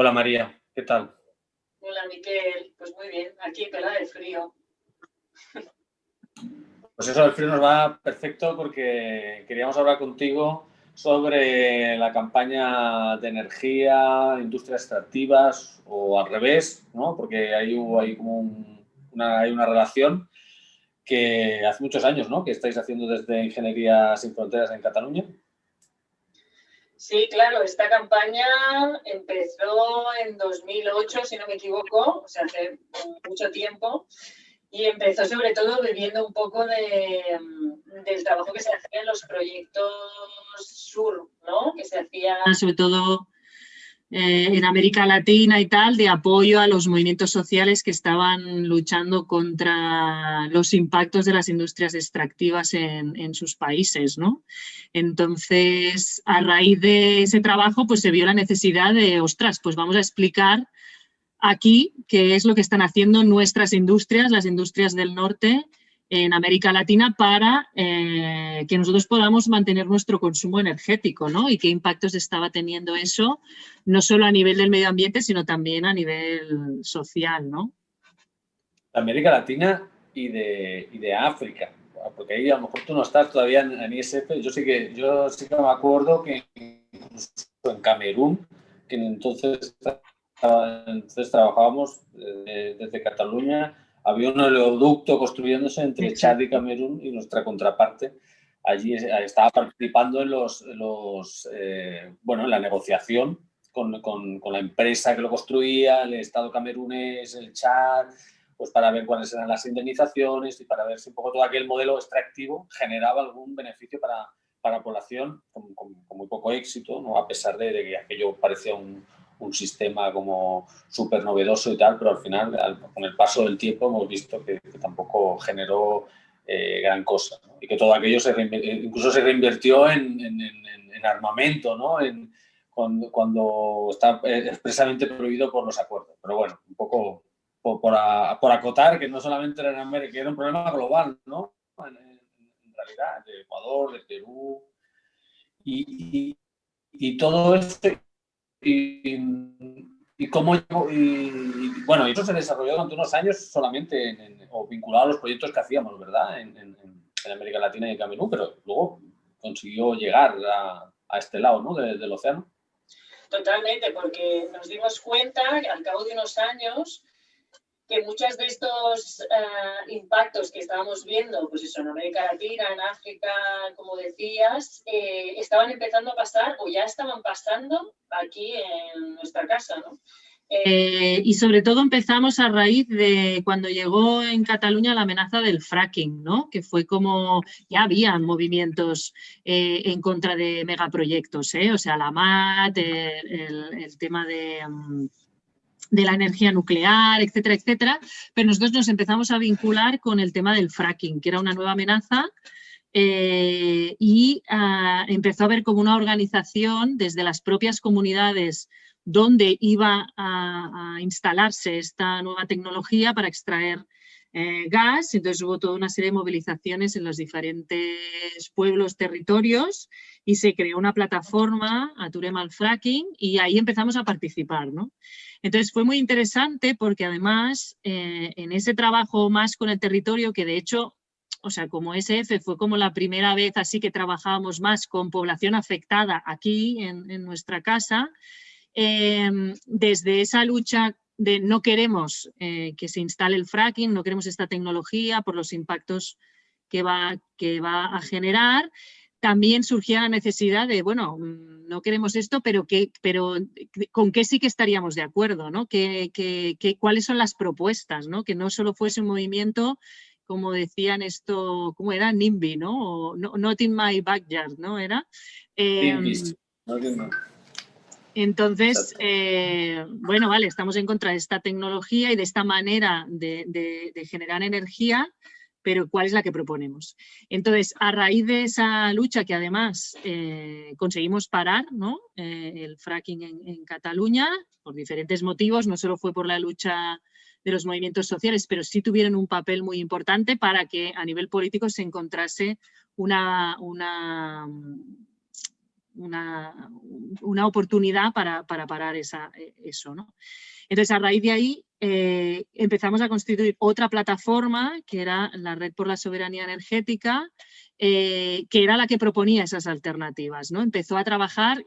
Hola María, ¿qué tal? Hola Miquel, pues muy bien, aquí pelada de frío. Pues eso del frío nos va perfecto porque queríamos hablar contigo sobre la campaña de energía, industrias extractivas o al revés, ¿no? porque hay, hay como una, hay una relación que hace muchos años ¿no? que estáis haciendo desde Ingeniería Sin Fronteras en Cataluña. Sí, claro, esta campaña empezó en 2008, si no me equivoco, o sea, hace mucho tiempo, y empezó sobre todo viviendo un poco de, del trabajo que se hacía en los proyectos sur, ¿no? Que se hacía sobre todo eh, en América Latina y tal, de apoyo a los movimientos sociales que estaban luchando contra los impactos de las industrias extractivas en, en, sus países, ¿no? Entonces, a raíz de ese trabajo, pues se vio la necesidad de, ostras, pues vamos a explicar aquí qué es lo que están haciendo nuestras industrias, las industrias del norte, en América Latina para eh, que nosotros podamos mantener nuestro consumo energético, ¿no? Y qué impactos estaba teniendo eso, no solo a nivel del medio ambiente, sino también a nivel social, ¿no? América Latina y de, y de África, porque ahí a lo mejor tú no estás todavía en, ISF, yo sí que, yo sí que me acuerdo que incluso en Camerún, que entonces entonces trabajábamos desde, desde Cataluña, había un oleoducto construyéndose entre Chad y Camerún y nuestra contraparte allí estaba participando en los, los eh, bueno, en la negociación con, con, con, la empresa que lo construía, el Estado camerunés, el Chad, pues para ver cuáles eran las indemnizaciones y para ver si un poco todo aquel modelo extractivo generaba algún beneficio para, para la población con, con, muy poco éxito, ¿no? a pesar de, de que aquello parecía un, un sistema como súper novedoso y tal, pero al final, con el paso del tiempo, hemos visto que, tampoco generó eh, gran cosa. Y que todo aquello se incluso se reinvirtió en, en, armamento, ¿no? En, cuando, cuando, está expresamente prohibido por los acuerdos. Pero bueno, un poco por, por, acotar que no solamente era en América, que era un problema global, ¿no? En, realidad, de Ecuador, de Perú. Y, y, y todo esto y, cómo, y, bueno, eso se desarrolló durante unos años solamente o vinculado a los proyectos que hacíamos, ¿verdad? En, América Latina y en Camerún, pero luego consiguió llegar a, a este lado ¿no? del océano. Totalmente, porque nos dimos cuenta que al cabo de unos años que muchos de estos uh, impactos que estábamos viendo, pues eso, en América Latina, en África, como decías, eh, estaban empezando a pasar o ya estaban pasando aquí en nuestra casa, ¿no? Eh, y sobre todo empezamos a raíz de cuando llegó en Cataluña la amenaza del fracking, ¿no? que fue como, ya habían movimientos eh, en contra de megaproyectos, ¿eh? o sea, la MAT, el, tema de... Um, de la energía nuclear, etcétera, etcétera, pero nosotros nos empezamos a vincular con el tema del fracking, que era una nueva amenaza eh, y ah, empezó a haber como una organización desde las propias comunidades donde iba a, instalarse esta nueva tecnología para extraer eh, gas, entonces hubo toda una serie de movilizaciones en los diferentes pueblos, territorios y se creó una plataforma, Aturem al Fracking, y ahí empezamos a participar. ¿no? Entonces fue muy interesante porque además eh, en ese trabajo más con el territorio, que de hecho, o sea, como SF fue como la primera vez así que trabajábamos más con población afectada aquí en, nuestra casa, em, desde esa lucha de no queremos eh, que se instale el fracking, no queremos esta tecnología por los impactos que va, que va a generar, también surgía la necesidad de, bueno, mm, no queremos esto, pero, que, pero con qué sí que estaríamos de acuerdo, ¿no? Que, ¿Cuáles son las propuestas? ¿no? Que no solo fuese un movimiento, como decían esto, ¿cómo era? NIMBY, ¿no? O, not in my backyard, ¿no? Era. Em, entonces, eh, bueno, vale, estamos en contra de esta tecnología y de esta manera de, de generar energía, pero ¿cuál es la que proponemos? Entonces, a raíz de esa lucha que además eh, conseguimos parar ¿no? Eh, el fracking en, Cataluña, por diferentes motivos, no solo fue por la lucha de los movimientos sociales, pero sí tuvieron un papel muy importante para que a nivel político se encontrase una, una una, una oportunidad para, parar esa, eso. ¿no? Entonces, a raíz de ahí eh, empezamos a constituir otra plataforma, que era la Red por la Soberanía Energética, eh, que era la que proponía esas alternativas. ¿no? Empezó a trabajar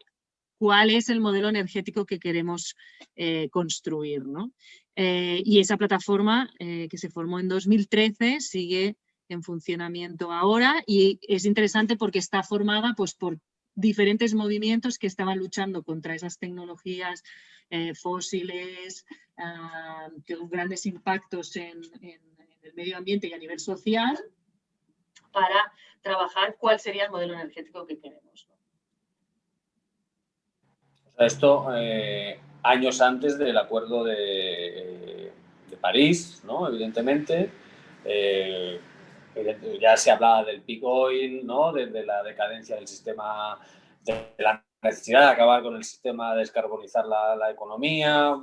cuál es el modelo energético que queremos eh, construir. ¿no? y esa plataforma que se formó en 2013 sigue en funcionamiento ahora y es interesante porque está formada pues, por diferentes movimientos que estaban luchando contra esas tecnologías eh, fósiles, con grandes impactos en, el medio ambiente y a nivel social, para trabajar cuál sería el modelo energético que queremos. Esto eh, años antes del acuerdo de, de París, ¿no? evidentemente. Eh, ya se hablaba del peak oil, ¿no? de, la decadencia del sistema, de la necesidad de acabar con el sistema de descarbonizar la, economía,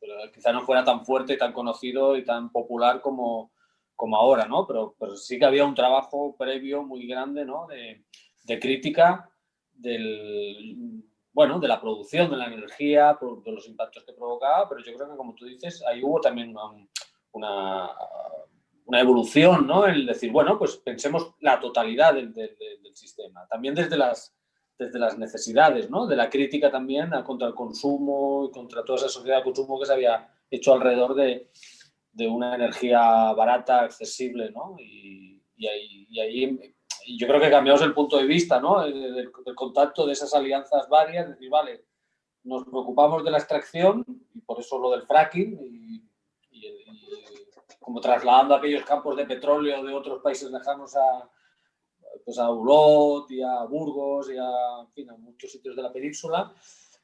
pero quizá no fuera tan fuerte y tan conocido y tan popular como, como ahora, ¿no? Pero, pero sí que había un trabajo previo muy grande, ¿no? De, de crítica del, bueno, de la producción de la energía, de los impactos que provocaba, pero yo creo que, como tú dices, ahí hubo también una una evolución, ¿no? El decir, bueno, pues pensemos la totalidad del, sistema. También desde las, desde las necesidades, ¿no? De la crítica también contra el consumo y contra toda esa sociedad de consumo que se había hecho alrededor de, una energía barata, accesible, ¿no? Y, ahí, yo creo que cambiamos el punto de vista, ¿no? Del, contacto de esas alianzas varias, decir, vale, nos preocupamos de la extracción y por eso lo del fracking y como trasladando aquellos campos de petróleo de otros países lejanos a, pues a Ulot y a Burgos y a, muchos sitios de la península,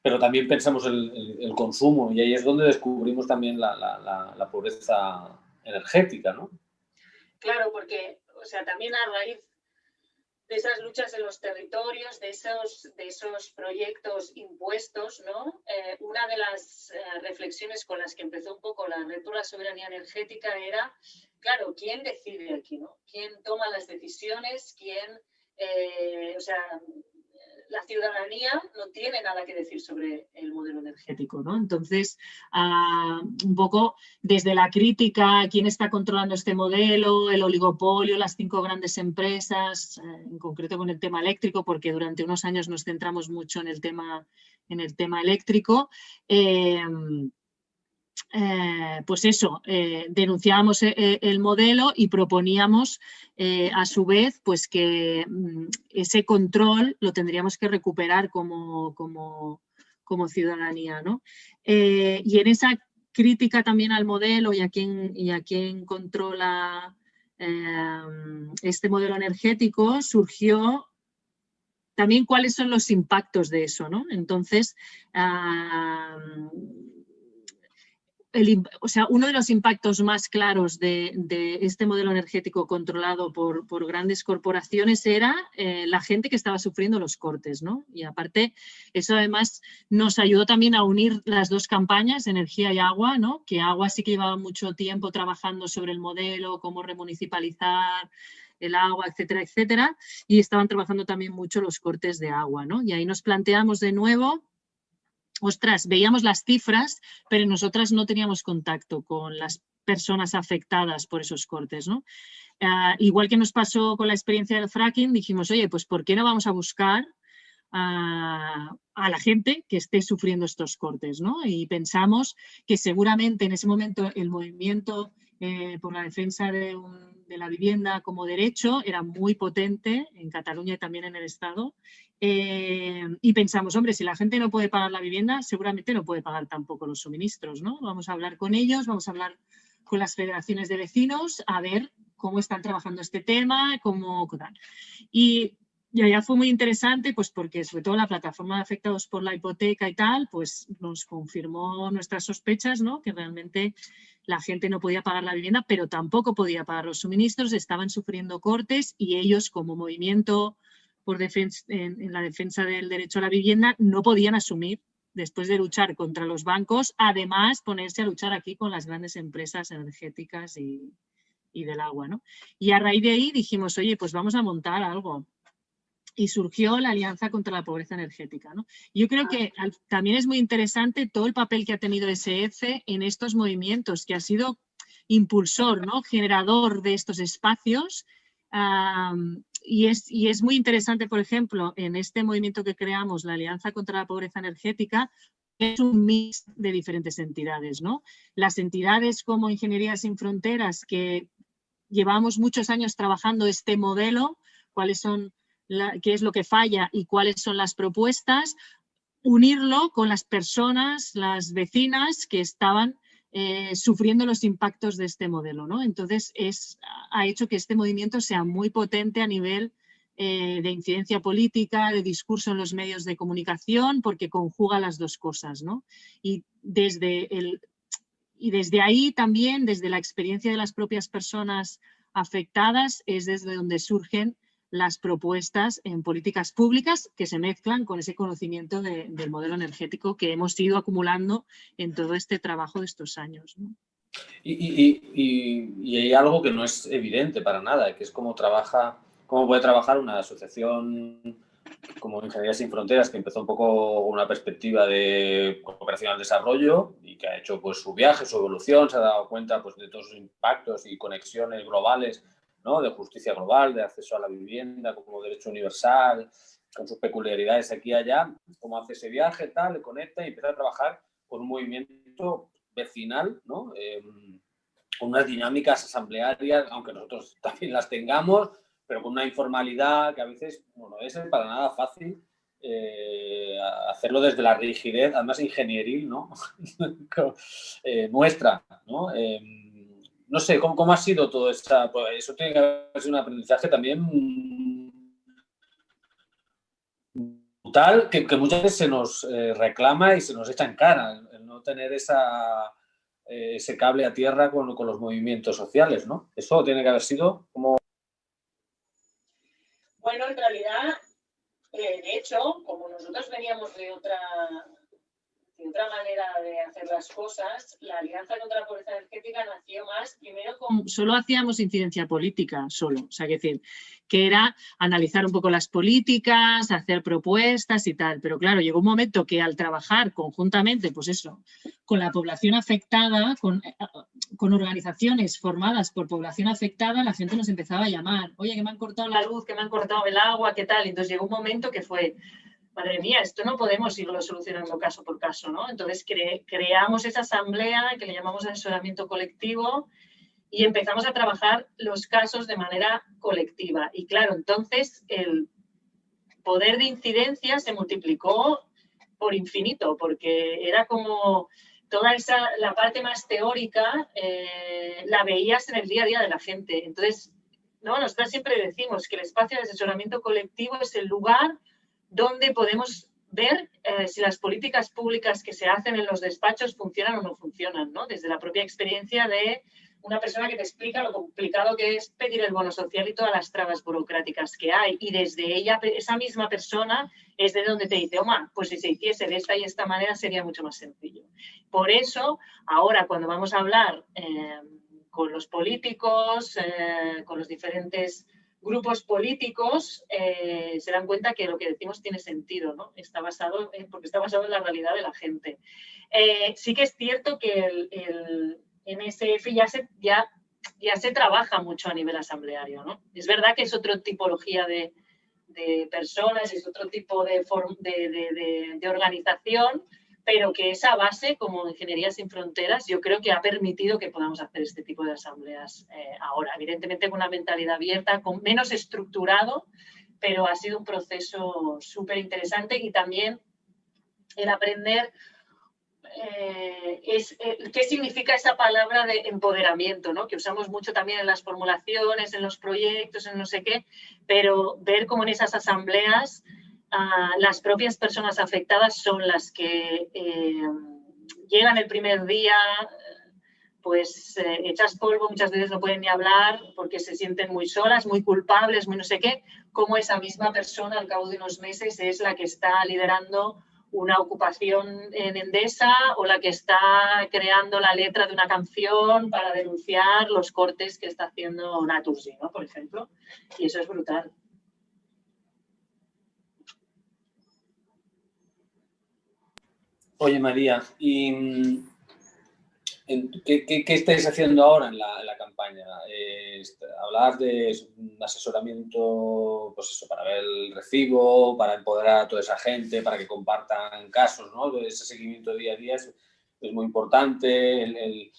pero también pensamos el, el, consumo y ahí es donde descubrimos también la, la, la, pobreza energética, ¿no? Claro, porque, o sea, también a raíz de esas luchas en los territorios, de esos, de esos proyectos impuestos, ¿no? Eh, una de las eh, reflexiones con las que empezó un poco la red la soberanía energética era, claro, ¿quién decide aquí? ¿no? ¿Quién toma las decisiones? ¿Quién, eh, o sea, la ciudadanía no tiene nada que decir sobre el modelo energético. ¿no? Entonces, ah, un poco desde la crítica, quién está controlando este modelo, el oligopolio, las cinco grandes empresas, eh, en concreto con el tema eléctrico, porque durante unos años nos centramos mucho en el tema, en el tema eléctrico. Eh, eh, pues eso, eh, denunciábamos eh, el modelo y proponíamos a su vez pues que mm, ese control lo tendríamos que recuperar como, ciudadanía. y en esa crítica también al modelo y a quien controla este modelo energético surgió también cuáles son los impactos de eso. ¿no? Entonces, ah, o sea, uno de los impactos más claros de, este modelo energético controlado por, grandes corporaciones era eh, la gente que estaba sufriendo los cortes. ¿no? Y aparte, eso además nos ayudó también a unir las dos campañas, energía y agua, ¿no? que agua sí que llevaba mucho tiempo trabajando sobre el modelo, cómo remunicipalizar, el agua, etcétera, etcétera, y estaban trabajando también mucho los cortes de agua. ¿no? Y ahí nos planteamos de nuevo ostras, veíamos las cifras, pero nosotras no teníamos contacto con las personas afectadas por esos cortes. ¿no? Ah, igual que nos pasó con la experiencia del fracking, dijimos, oye, pues ¿por qué no vamos a buscar a, la gente que esté sufriendo estos cortes? ¿no? Y pensamos que seguramente en ese momento el movimiento eh, por la defensa de, la vivienda como derecho era muy potente en Cataluña y también en el Estado. Eh, y pensamos, hombre, si la gente no puede pagar la vivienda, seguramente no puede pagar tampoco los suministros. ¿no? Vamos a hablar con ellos, vamos a hablar con las federaciones de vecinos a ver cómo están trabajando este tema, cómo... Y y allá fue muy interesante, pues porque sobre todo la plataforma de afectados por la hipoteca y tal, pues nos confirmó nuestras sospechas, ¿no? Que realmente la gente no podía pagar la vivienda, pero tampoco podía pagar los suministros, estaban sufriendo cortes y ellos como movimiento por defensa, en, la defensa del derecho a la vivienda no podían asumir después de luchar contra los bancos, además ponerse a luchar aquí con las grandes empresas energéticas y, y del agua. ¿no? Y a raíz de ahí dijimos, oye, pues vamos a montar algo y surgió la Alianza contra la Pobreza Energética. Yo creo que también es muy interesante todo el papel que ha tenido SF en estos movimientos, que ha sido impulsor, ¿no? generador de estos espacios. y, es, y es muy interesante, por ejemplo, en este movimiento que creamos, la Alianza contra la Pobreza Energética, es un mix de diferentes entidades. ¿no? Las entidades como Ingeniería Sin Fronteras, que llevamos muchos años trabajando este modelo, cuáles son qué es lo que falla y cuáles son las propuestas, unirlo con las personas, las vecinas que estaban eh, sufriendo los impactos de este modelo. ¿no? Entonces, es, ha hecho que este movimiento sea muy potente a nivel eh, de incidencia política, de discurso en los medios de comunicación, porque conjuga las dos cosas. ¿no? Y, desde el, y desde ahí también, desde la experiencia de las propias personas afectadas, es desde donde surgen las propuestas en políticas públicas que se mezclan con ese conocimiento del modelo energético que hemos ido acumulando en todo este trabajo de estos años. Y, hay algo que no es evidente para nada, que es cómo trabaja, cómo puede trabajar una asociación como Ingeniería Sin Fronteras, que empezó un poco una perspectiva de cooperación al desarrollo y que ha hecho pues, su viaje, su evolución, se ha dado cuenta pues, de todos sus impactos y conexiones globales de justicia global, de acceso a la vivienda como derecho universal, con sus peculiaridades aquí y allá, cómo hace ese viaje, tal, le conecta y empieza a trabajar con un movimiento vecinal, ¿no? Em, con unas dinámicas asamblearias, aunque nosotros también las tengamos, pero con una informalidad que a veces no es para nada fácil eh, hacerlo desde la rigidez, además ingenieril, ¿no? Eh, nuestra, ¿no? No sé, ¿cómo, ha sido todo esto? Pues eso tiene que haber sido un aprendizaje también brutal, que, muchas veces se nos eh, reclama y se nos echa en cara, el, no tener esa, eh, ese cable a tierra con, los movimientos sociales, ¿no? Eso tiene que haber sido como... Bueno, en realidad, eh, de hecho, como nosotros veníamos de otra, otra manera de hacer las cosas, la Alianza contra la Pobreza Energética nació más primero con... Solo hacíamos incidencia política, solo. O sea, que decir, que era analizar un poco las políticas, hacer propuestas y tal. Pero claro, llegó un momento que al trabajar conjuntamente, pues eso, con la población afectada, con, con organizaciones formadas por población afectada, la gente nos empezaba a llamar. Oye, que me han cortado la luz, que me han cortado el agua, ¿qué tal? Entonces llegó un momento que fue madre mía, esto no podemos irlo solucionando caso por caso, ¿no? Entonces creamos esa asamblea que le llamamos asesoramiento colectivo y empezamos a trabajar los casos de manera colectiva. Y claro, entonces el poder de incidencia se multiplicó por infinito, porque era como toda esa, la parte más teórica eh, la veías en el día a día de la gente. Entonces, ¿no? nosotros siempre decimos que el espacio de asesoramiento colectivo es el lugar donde podemos ver eh, si las políticas públicas que se hacen en los despachos funcionan o no funcionan, ¿no? Desde la propia experiencia de una persona que te explica lo complicado que es pedir el bono social y todas las trabas burocráticas que hay. Y desde ella, esa misma persona, es de donde te dice, Oma, pues si se hiciese de esta y esta manera sería mucho más sencillo. Por eso, ahora cuando vamos a hablar eh, con los políticos, eh, con los diferentes grupos políticos se dan cuenta que lo que decimos tiene sentido, ¿no? Está basado en, porque está basado en la realidad de la gente. sí que es cierto que el, NSF ya se, trabaja mucho a nivel asambleario, ¿no? Es verdad que es otra tipología de, personas, es otro tipo de, de, de organización, pero que esa base, como Ingeniería Sin Fronteras, yo creo que ha permitido que podamos hacer este tipo de asambleas eh, ahora. Evidentemente con una mentalidad abierta, con menos estructurado, pero ha sido un proceso súper interesante y también el aprender eh, es, eh, qué significa esa palabra de empoderamiento, ¿no? que usamos mucho también en las formulaciones, en los proyectos, en no sé qué, pero ver cómo en esas asambleas las propias personas afectadas son las que eh, llegan el primer día, pues eh, hechas polvo, muchas veces no pueden ni hablar porque se sienten muy solas, muy culpables, muy no sé qué, como esa misma persona al cabo de unos meses es la que está liderando una ocupación en Endesa o la que está creando la letra de una canción para denunciar los cortes que está haciendo Naturgy, ¿no? por ejemplo. Y eso es brutal. Oye, María, ¿y mm, qué, estáis haciendo ahora en la, campaña? Eh, hablar de un asesoramiento, pues eso, para ver el recibo, para empoderar a toda esa gente, para que compartan casos, ¿no? Ese seguimiento día a día es, muy importante.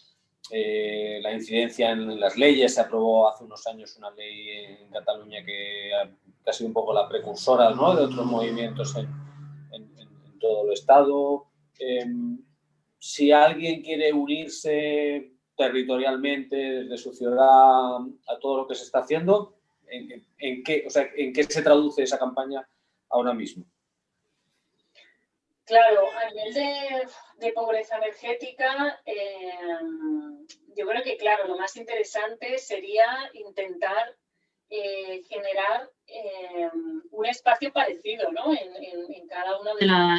Eh, la incidencia en las leyes, se aprobó hace unos años una ley en Cataluña que ha, sido un poco la precursora de otros movimientos en, todo el Estado. Em, si alguien quiere unirse territorialmente desde su ciudad a todo lo que se está haciendo, ¿en, qué, ¿en qué se traduce esa campaña ahora mismo? Claro, a nivel de, pobreza energética, em, yo creo que, claro, lo más interesante sería intentar eh, generar em, un espacio parecido ¿no? en, cada uno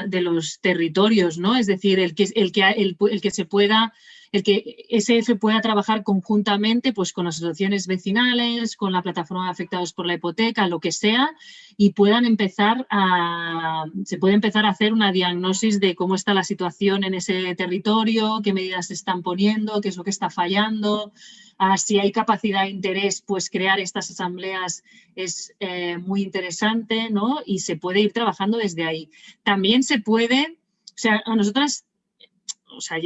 de, los territorios, ¿no? Es decir, el que, el que, el, el que se pueda el que SF pueda trabajar conjuntamente pues, con asociaciones vecinales, con la plataforma de afectados por la hipoteca, lo que sea, y puedan empezar a, se puede empezar a hacer una diagnosis de cómo está la situación en ese territorio, qué medidas se están poniendo, qué es lo que está fallando, ah, si hay capacidad e interés, pues crear estas asambleas es eh, muy interesante, ¿no? Y se puede ir trabajando desde ahí. También se puede, o sea, a nosotras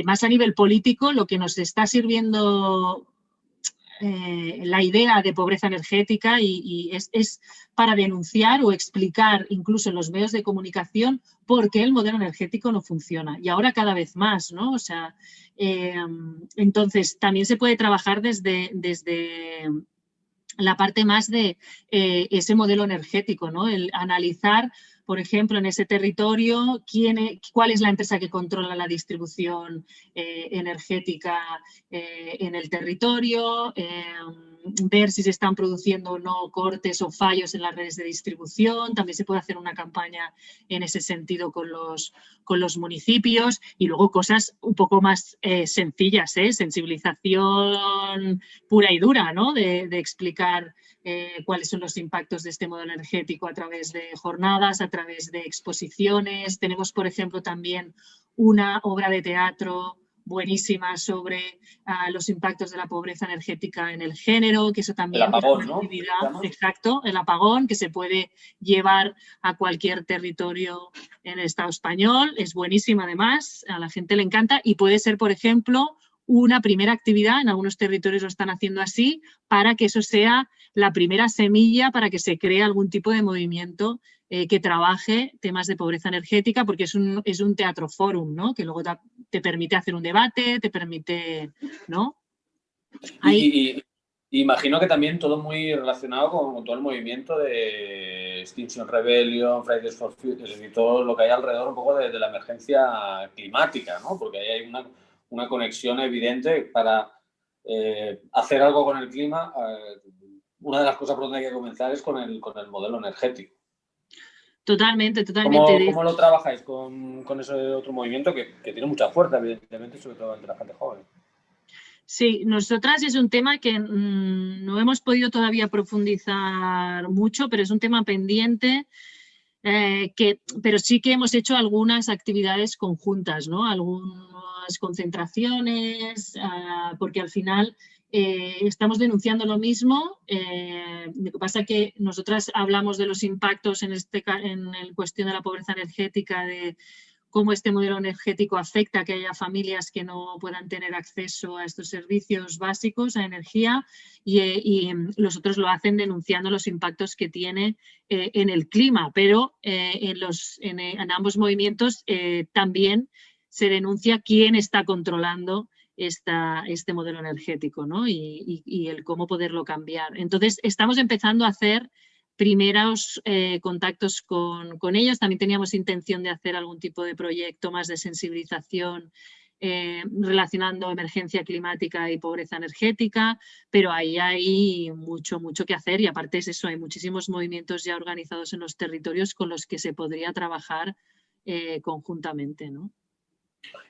más a nivel político, lo que nos está sirviendo eh, la idea de pobreza energética y, es, para denunciar o explicar incluso en los medios de comunicación por qué el modelo energético no funciona. Y ahora cada vez más, ¿no? O sea, eh, entonces también se puede trabajar desde, desde la parte más de eh, ese modelo energético, ¿no? El analizar por ejemplo, en ese territorio, quién cuál es la empresa que controla la distribución eh, energética eh, en el territorio, ver si se están produciendo o no cortes o fallos en las redes de distribución. También se puede hacer una campaña en ese sentido con los, con los municipios y luego cosas un poco más eh, sencillas, sensibilización pura y dura, ¿no? de, de explicar eh, cuáles son los impactos de este modelo energético a través de jornadas, a través de exposiciones. Tenemos, por ejemplo, también una obra de teatro buenísima sobre ah, los impactos de la pobreza energética en el género, que eso también es una actividad, exacto, el apagón, que se puede llevar a cualquier territorio en el Estado español, es buenísima además, a la gente le encanta y puede ser, por ejemplo, una primera actividad, en algunos territorios lo están haciendo así, para que eso sea la primera semilla para que se cree algún tipo de movimiento eh, que trabaje temas de pobreza energética, porque es un, es un teatro forum, ¿no? Que luego te, permite hacer un debate, te permite, ¿no? Y, imagino que también todo muy relacionado con, todo el movimiento de Extinction Rebellion, Fridays for Future, y todo lo que hay alrededor un poco de, de la emergencia climática, ¿no? Porque ahí hay una una conexión evidente para eh, hacer algo con el clima. Eh, una de las cosas por donde hay que comenzar es con el, con el modelo energético. Totalmente, totalmente. ¿Cómo, lo trabajáis con, con, ese otro movimiento que, que, tiene mucha fuerza, evidentemente, sobre todo entre la gente joven? Sí, nosotras es un tema que mm, no hemos podido todavía profundizar mucho, pero es un tema pendiente eh, que, pero sí que hemos hecho algunas actividades conjuntas, ¿no? algunas concentraciones, ah, porque al final eh, estamos denunciando lo mismo. Eh, lo que pasa es que nosotras hablamos de los impactos en, este, en el cuestión de la pobreza energética, de cómo este modelo energético afecta a que haya familias que no puedan tener acceso a estos servicios básicos, a energía, y, eh, los otros lo hacen denunciando los impactos que tiene en el clima, pero en, los, en, ambos movimientos también se denuncia quién está controlando esta, este modelo energético ¿no? y, el cómo poderlo cambiar. Entonces, estamos empezando a hacer primeros eh, contactos con, ellos. También teníamos intención de hacer algún tipo de proyecto más de sensibilización eh, relacionando emergencia climática y pobreza energética, pero ahí hay mucho, mucho que hacer y aparte es eso, hay muchísimos movimientos ya organizados en los territorios con los que se podría trabajar eh, conjuntamente. ¿no?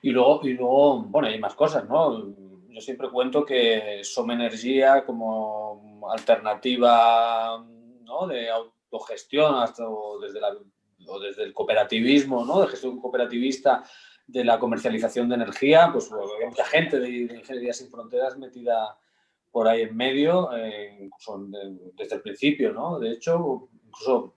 Y luego, y luego, bueno, hay más cosas, ¿no? Yo siempre cuento que Som Energía como alternativa de autogestión hasta, desde, la, desde el cooperativismo, ¿no? de gestión cooperativista, de la comercialización de energía, pues mucha gente de, Ingeniería Sin Fronteras metida por ahí en medio, eh, incluso desde el principio, ¿no? De hecho, incluso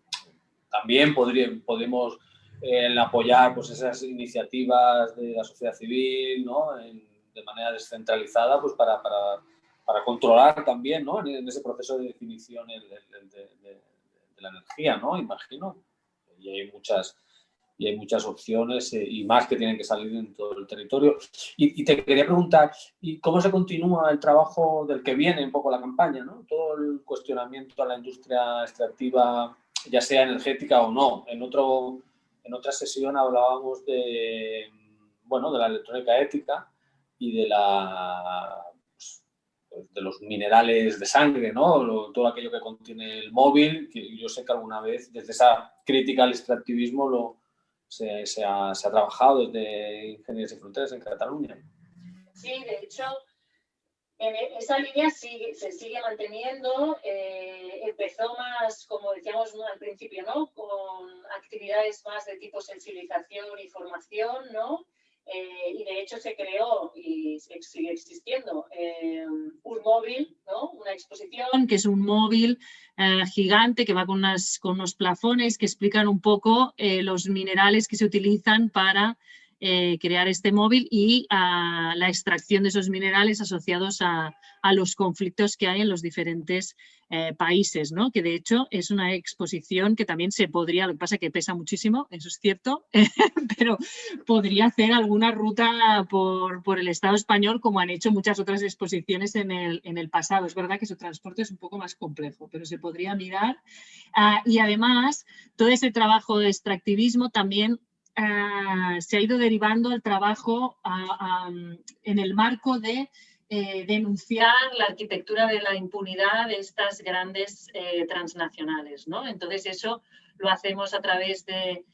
también podría, podemos eh, apoyar pues, esas iniciativas de la sociedad civil, ¿no? de manera descentralizada, pues para, para, para controlar también, ¿no? En, ese proceso de definición de, de, de, la energía, ¿no? Imagino. Y hay muchas y hay muchas opciones eh, y más que tienen que salir en todo el territorio. Y, te quería preguntar, ¿y cómo se continúa el trabajo del que viene un poco la campaña? ¿no? Todo el cuestionamiento a la industria extractiva, ya sea energética o no. En, otro, en otra sesión hablábamos de, bueno, de la electrónica ética y de la pues, de los minerales de sangre, ¿no? todo aquello que contiene el móvil, que yo sé que alguna vez desde esa crítica al extractivismo lo, se, ha, trabajado desde Ingeniería y Fronteras en Cataluña. Sí, de hecho, en e, esa línea se sigue manteniendo. Eh, empezó más, como decíamos al principio, ¿no? con actividades más de tipo sensibilización y formación, ¿no? Eh, y de hecho se creó y sigue existiendo eh, un móvil, ¿no? una exposición. Que es un móvil eh, gigante que va con, unas, con unos plafones que explican un poco los minerales que se utilizan para crear este móvil y a la extracción de esos minerales asociados a, a los conflictos que hay en los diferentes eh, países, ¿no? que de hecho es una exposición que también se podría, lo que pasa es que pesa muchísimo, eso es cierto, pero podría hacer alguna ruta por, por, el Estado español como han hecho muchas otras exposiciones en el, en el, pasado. Es verdad que su transporte es un poco más complejo, pero se podría mirar. Ah, y además, todo ese trabajo de extractivismo también ah, se ha ido derivando al trabajo ah, en el marco de eh, denunciar la arquitectura de la impunidad de estas grandes eh, transnacionales. ¿no? Entonces eso lo hacemos a través de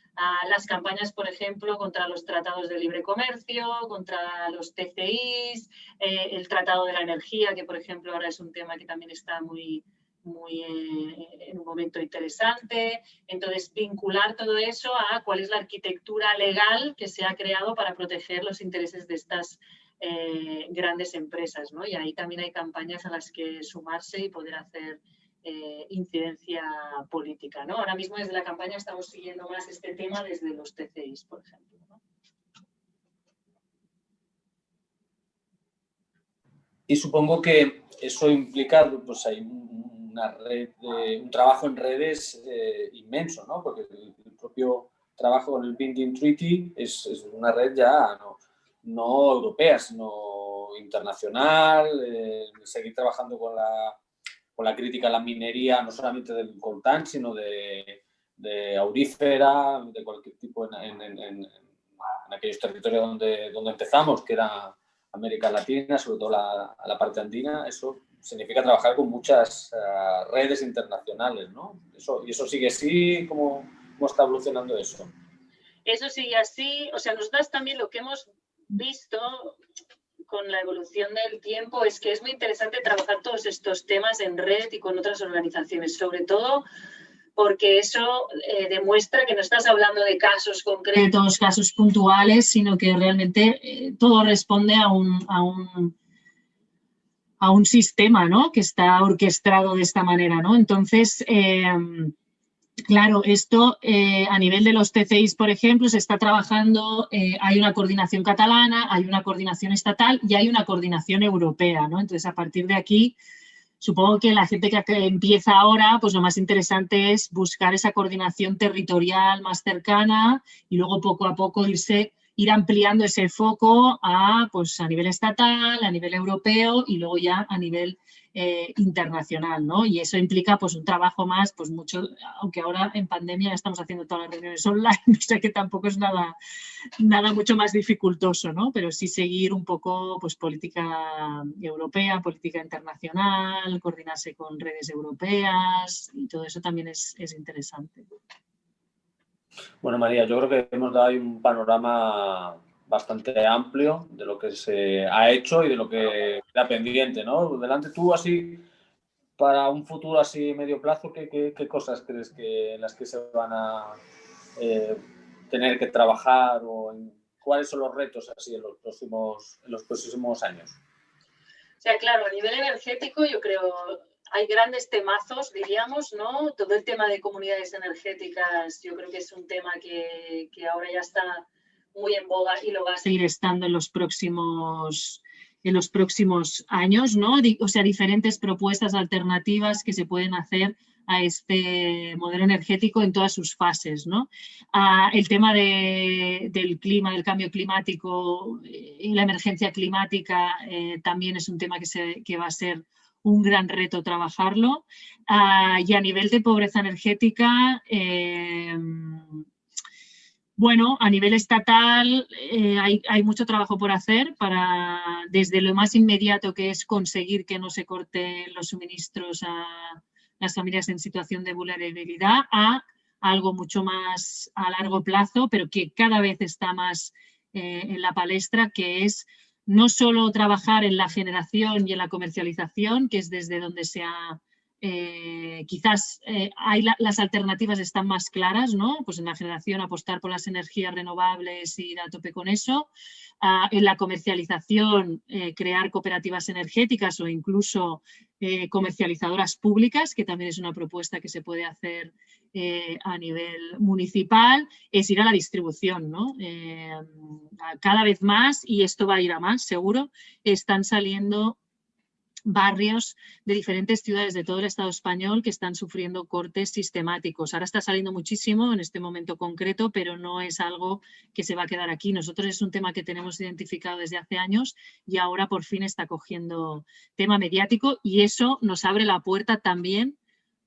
las campañas, por ejemplo, contra los tratados de libre comercio, contra los TCIs, eh, el tratado de la energía, que por ejemplo ahora es un tema que también está muy, muy en un momento interesante. Entonces, vincular todo eso a cuál es la arquitectura legal que se ha creado para proteger los intereses de estas eh, grandes empresas, ¿no? Y ahí también hay campañas a las que sumarse y poder hacer eh, incidencia política, ¿no? Ahora mismo desde la campaña estamos siguiendo más este tema desde los TCIs, por ejemplo. Y supongo que eso implica, pues hay una red, un trabajo en redes eh, inmenso, ¿no? Porque el, propio trabajo con el Binding Treaty es, es una red ya, ¿no? no europea, sino internacional, eh, seguir trabajando con la, con la crítica a la minería, no solamente del coltán, sino de, de aurífera, de cualquier tipo en, en, en, aquellos territorios donde, donde empezamos, que era América Latina, sobre todo la, la parte andina, eso significa trabajar con muchas uh, redes internacionales, ¿no? Eso, ¿Y eso sigue así? ¿Cómo, ¿Cómo está evolucionando eso? Eso sigue así, o sea, nosotros también lo que hemos visto con la evolución del tiempo es que es muy interesante trabajar todos estos temas en red y con otras organizaciones, sobre todo porque eso eh, demuestra que no estás hablando de casos concretos, casos puntuales, sino que realmente eh, todo responde a un, a un, a un sistema ¿no? que está orquestado de esta manera. ¿no? Entonces, eh, Claro, esto eh, a nivel de los TCIs, por ejemplo, se está trabajando, eh, hay una coordinación catalana, hay una coordinación estatal y hay una coordinación europea, ¿no? Entonces, a partir de aquí, supongo que la gente que empieza ahora, pues lo más interesante es buscar esa coordinación territorial más cercana y luego poco a poco irse ir ampliando ese foco a, pues, a nivel estatal, a nivel europeo y luego ya a nivel eh, internacional, ¿no? Y eso implica pues un trabajo más, pues mucho, aunque ahora en pandemia estamos haciendo todas las reuniones online, o sea que tampoco es nada, nada mucho más dificultoso, ¿no? Pero sí seguir un poco pues política europea, política internacional, coordinarse con redes europeas y todo eso también es, es interesante. Bueno, María, yo creo que hemos dado un panorama bastante amplio de lo que se ha hecho y de lo que queda pendiente, ¿no? Delante tú, así, para un futuro así medio plazo, ¿qué, qué, cosas crees que en las que se van a eh, tener que trabajar o cuáles son los retos así en los próximos, en los próximos años. O sea, claro, a nivel energético yo creo hay grandes temazos, diríamos, ¿no? Todo el tema de comunidades energéticas yo creo que es un tema que, ahora ya está muy en boga y lo va a seguir estando en los próximos en los próximos años, ¿no? O sea, diferentes propuestas alternativas que se pueden hacer a este modelo energético en todas sus fases, ¿no? Ah, el tema del clima, del cambio climático eh, y la emergencia climática eh, también es un tema que, se, que va a ser un gran reto trabajarlo. Ah, y a nivel de pobreza energética, eh, bueno, a nivel estatal eh, hay, mucho trabajo por hacer para, desde lo más inmediato que es conseguir que no se corten los suministros a las familias en situación de vulnerabilidad, a algo mucho más a largo plazo, pero que cada vez está más eh, en la palestra, que es no solo trabajar en la generación y en la comercialización, que es desde donde se ha eh, quizás eh, hay las alternativas están más claras, ¿no? Pues en la generación apostar por las energías renovables y ir a tope con eso. Ah, en la comercialización, eh, crear cooperativas energéticas o incluso comercializadoras públicas, que también es una propuesta que se puede hacer a nivel municipal, es ir a la distribución, ¿no? cada vez más, y esto va a ir a más, seguro, están saliendo barrios de diferentes ciudades de todo el Estado español que están sufriendo cortes sistemáticos. Ahora está saliendo muchísimo en este momento concreto, pero no es algo que se va a quedar aquí. Nosotros es un tema que tenemos identificado desde hace años y ahora por fin está cogiendo tema mediático y eso nos abre la puerta también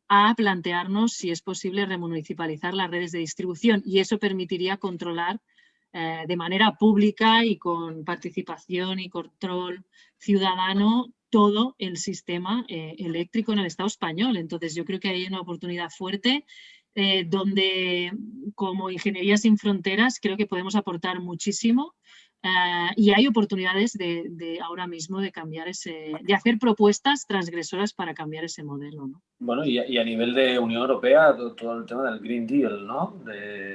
a plantearnos si es posible remunicipalizar las redes de distribución y eso permitiría controlar eh, de manera pública y con participación y control ciudadano todo el sistema eh, eléctrico en el Estado español. Entonces yo creo que hay una oportunidad fuerte eh, donde como Ingeniería sin Fronteras creo que podemos aportar muchísimo eh, y hay oportunidades de, ahora mismo de cambiar ese, de hacer propuestas transgresoras para cambiar ese modelo. ¿no? Bueno, y, a nivel de Unión Europea, todo, el tema del Green Deal, ¿no?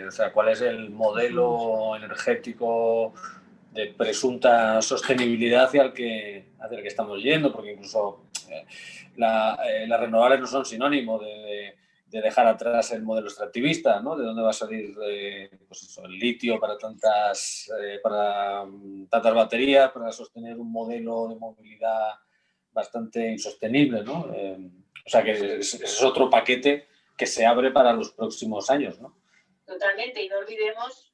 o sea, ¿cuál es el modelo energético de presunta sostenibilidad hacia el que, hacia el que estamos yendo, porque incluso eh, eh, las renovables no son sinónimo de, de, dejar atrás el modelo extractivista, ¿no? De dónde va a salir eh, pues el litio para tantas, para mm, tantas baterías, para sostener un modelo de movilidad bastante insostenible, ¿no? o sea que ese es otro paquete que se abre para los próximos años, ¿no? Totalmente, y no olvidemos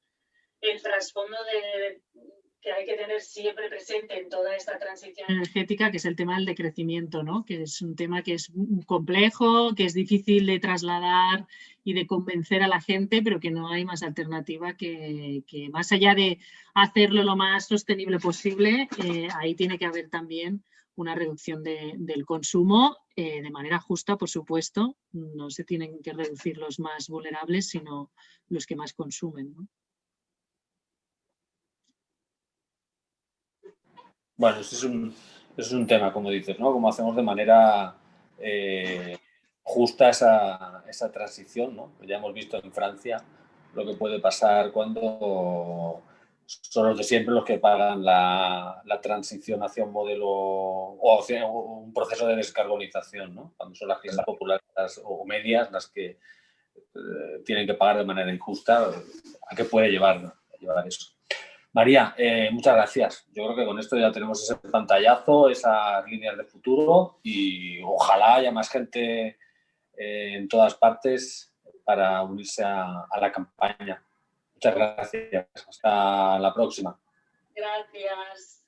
el trasfondo de, que hay que tener siempre presente en toda esta transición energética, que es el tema del decrecimiento, ¿no? que es un tema que es complejo, que es difícil de trasladar y de convencer a la gente, pero que no hay más alternativa que, más allá de hacerlo lo más sostenible posible, eh, ahí tiene que haber también una reducción del consumo eh, de manera justa, por supuesto. No se tienen que reducir los más vulnerables, sino los que más consumen. ¿no? Bueno, ese es un, es un tema, como dices, ¿no? Cómo hacemos de manera eh, justa esa, esa, transición, ¿no? Ya hemos visto en Francia lo que puede pasar cuando son los de siempre los que pagan la, la transición hacia un modelo o hacia un proceso de descarbonización, ¿no? Cuando son las clases populares o medias las que eh, tienen que pagar de manera injusta, ¿a qué puede llevar, llevar eso? María, eh, muchas gracias. Yo creo que con esto ya tenemos ese pantallazo, esas líneas de futuro y ojalá haya más gente eh, en todas partes para unirse a, a la campaña. Muchas gracias. Hasta la próxima. Gracias.